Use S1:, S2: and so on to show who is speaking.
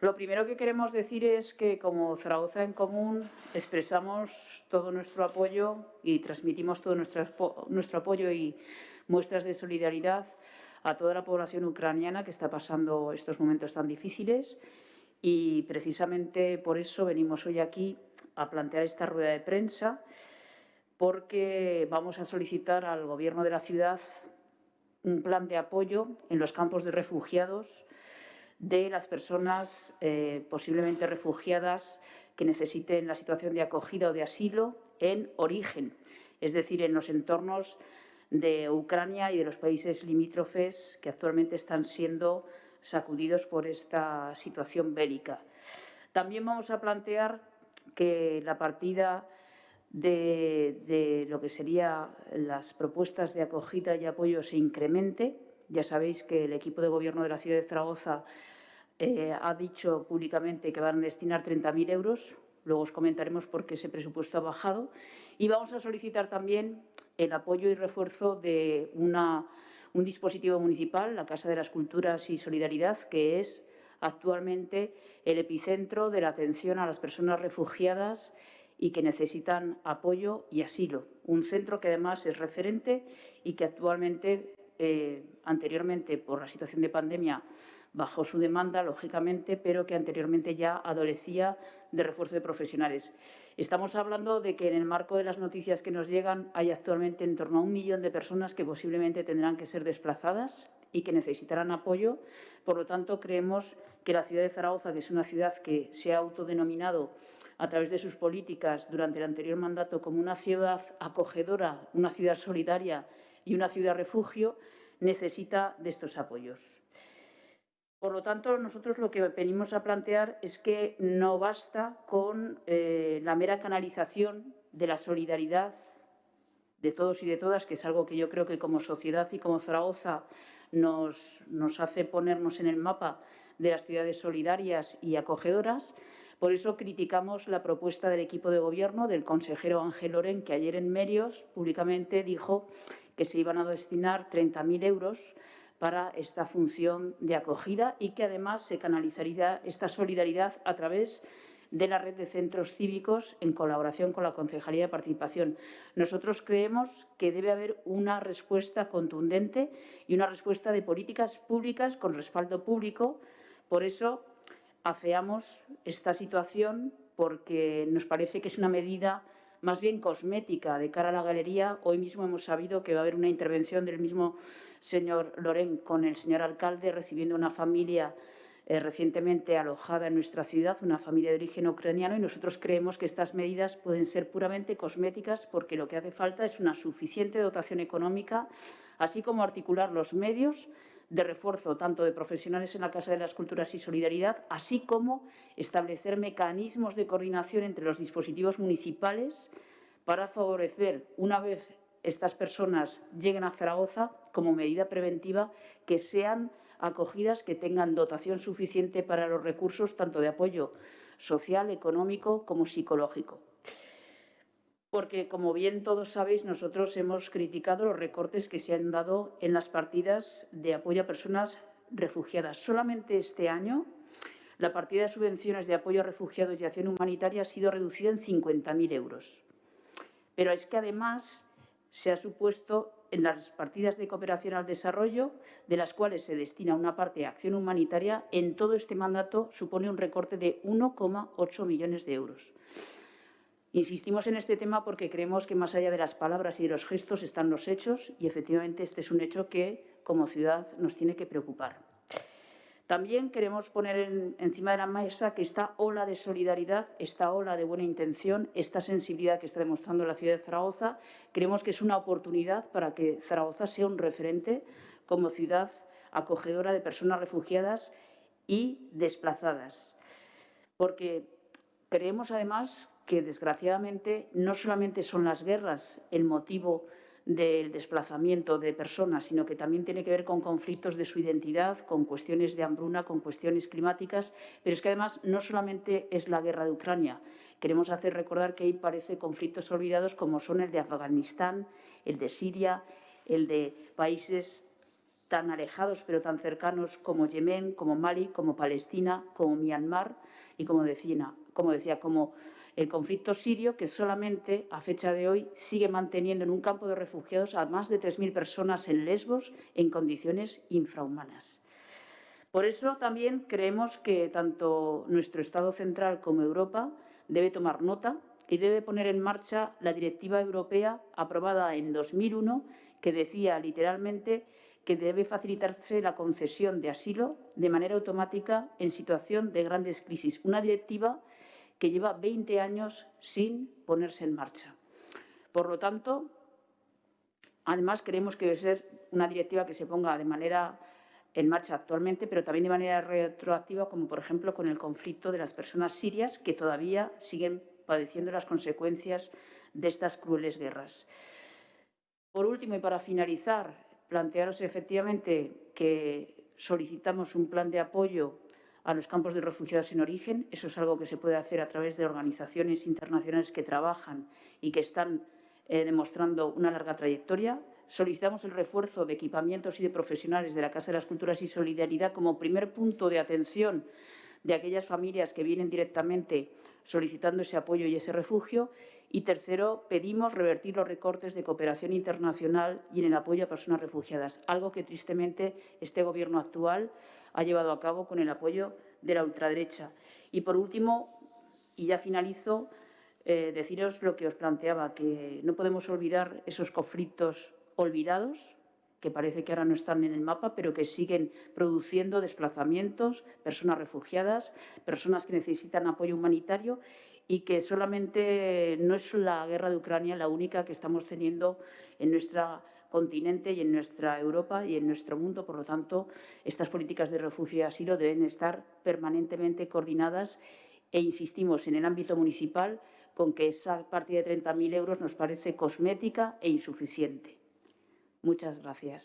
S1: Lo primero que queremos decir es que como Zaragoza en Común expresamos todo nuestro apoyo y transmitimos todo nuestro, nuestro apoyo y muestras de solidaridad a toda la población ucraniana que está pasando estos momentos tan difíciles. Y precisamente por eso venimos hoy aquí a plantear esta rueda de prensa porque vamos a solicitar al Gobierno de la ciudad un plan de apoyo en los campos de refugiados de las personas eh, posiblemente refugiadas que necesiten la situación de acogida o de asilo en origen, es decir, en los entornos de Ucrania y de los países limítrofes que actualmente están siendo sacudidos por esta situación bélica. También vamos a plantear que la partida de, de, lo que serían las propuestas de acogida y apoyo se incremente ya sabéis que el equipo de gobierno de la ciudad de Zaragoza eh, ha dicho públicamente que van a destinar 30.000 euros. Luego os comentaremos por qué ese presupuesto ha bajado. Y vamos a solicitar también el apoyo y refuerzo de una, un dispositivo municipal, la Casa de las Culturas y Solidaridad, que es actualmente el epicentro de la atención a las personas refugiadas y que necesitan apoyo y asilo. Un centro que además es referente y que actualmente eh, anteriormente, por la situación de pandemia, bajó su demanda, lógicamente, pero que anteriormente ya adolecía de refuerzo de profesionales. Estamos hablando de que en el marco de las noticias que nos llegan hay actualmente en torno a un millón de personas que posiblemente tendrán que ser desplazadas y que necesitarán apoyo. Por lo tanto, creemos que la ciudad de Zaragoza, que es una ciudad que se ha autodenominado a través de sus políticas durante el anterior mandato como una ciudad acogedora, una ciudad solidaria y una ciudad refugio necesita de estos apoyos. Por lo tanto, nosotros lo que venimos a plantear es que no basta con eh, la mera canalización de la solidaridad de todos y de todas, que es algo que yo creo que como sociedad y como Zaragoza nos, hace ponernos en el mapa de las ciudades solidarias y acogedoras. Por eso criticamos la propuesta del equipo de gobierno del consejero Ángel Loren, que ayer en Medios públicamente dijo que se iban a destinar 30.000 euros para esta función de acogida y que además se canalizaría esta solidaridad a través de la red de centros cívicos en colaboración con la Concejalía de Participación. Nosotros creemos que debe haber una respuesta contundente y una respuesta de políticas públicas con respaldo público. Por eso afeamos esta situación porque nos parece que es una medida más bien cosmética de cara a la galería. Hoy mismo hemos sabido que va a haber una intervención del mismo señor Loren con el señor alcalde recibiendo una familia eh, recientemente alojada en nuestra ciudad, una familia de origen ucraniano, y nosotros creemos que estas medidas pueden ser puramente cosméticas porque lo que hace falta es una suficiente dotación económica, así como articular los medios de refuerzo tanto de profesionales en la Casa de las Culturas y Solidaridad, así como establecer mecanismos de coordinación entre los dispositivos municipales para favorecer, una vez estas personas lleguen a Zaragoza, como medida preventiva, que sean acogidas, que tengan dotación suficiente para los recursos tanto de apoyo social, económico como psicológico porque, como bien todos sabéis, nosotros hemos criticado los recortes que se han dado en las partidas de apoyo a personas refugiadas. Solamente este año la partida de subvenciones de apoyo a refugiados y acción humanitaria ha sido reducida en 50.000 euros. Pero es que además se ha supuesto en las partidas de cooperación al desarrollo, de las cuales se destina una parte a acción humanitaria, en todo este mandato supone un recorte de 1,8 millones de euros. Insistimos en este tema porque creemos que más allá de las palabras y de los gestos están los hechos y efectivamente este es un hecho que como ciudad nos tiene que preocupar. También queremos poner encima de la mesa que esta ola de solidaridad, esta ola de buena intención, esta sensibilidad que está demostrando la ciudad de Zaragoza, creemos que es una oportunidad para que Zaragoza sea un referente como ciudad acogedora de personas refugiadas y desplazadas. Porque creemos además que desgraciadamente no solamente son las guerras el motivo del desplazamiento de personas, sino que también tiene que ver con conflictos de su identidad, con cuestiones de hambruna, con cuestiones climáticas, pero es que además no solamente es la guerra de Ucrania. Queremos hacer recordar que ahí parece conflictos olvidados como son el de Afganistán, el de Siria, el de países tan alejados pero tan cercanos como Yemen, como Mali, como Palestina, como Myanmar y como decía, como, decía, como el conflicto sirio que solamente a fecha de hoy sigue manteniendo en un campo de refugiados a más de 3.000 personas en Lesbos en condiciones infrahumanas. Por eso también creemos que tanto nuestro Estado central como Europa debe tomar nota y debe poner en marcha la Directiva Europea aprobada en 2001 que decía literalmente que debe facilitarse la concesión de asilo de manera automática en situación de grandes crisis. Una directiva que lleva 20 años sin ponerse en marcha. Por lo tanto, además creemos que debe ser una directiva que se ponga de manera en marcha actualmente, pero también de manera retroactiva, como por ejemplo con el conflicto de las personas sirias que todavía siguen padeciendo las consecuencias de estas crueles guerras. Por último, y para finalizar, plantearos efectivamente que solicitamos un plan de apoyo a los campos de refugiados en origen. Eso es algo que se puede hacer a través de organizaciones internacionales que trabajan y que están eh, demostrando una larga trayectoria. Solicitamos el refuerzo de equipamientos y de profesionales de la Casa de las Culturas y Solidaridad como primer punto de atención de aquellas familias que vienen directamente solicitando ese apoyo y ese refugio. Y tercero, pedimos revertir los recortes de cooperación internacional y en el apoyo a personas refugiadas, algo que tristemente este Gobierno actual ha llevado a cabo con el apoyo de la ultraderecha. Y por último, y ya finalizo, eh, deciros lo que os planteaba, que no podemos olvidar esos conflictos olvidados, que parece que ahora no están en el mapa, pero que siguen produciendo desplazamientos, personas refugiadas, personas que necesitan apoyo humanitario y que solamente no es la guerra de Ucrania la única que estamos teniendo en nuestro continente y en nuestra Europa y en nuestro mundo. Por lo tanto, estas políticas de refugio y asilo deben estar permanentemente coordinadas e insistimos en el ámbito municipal con que esa partida de 30.000 euros nos parece cosmética e insuficiente. Muchas gracias.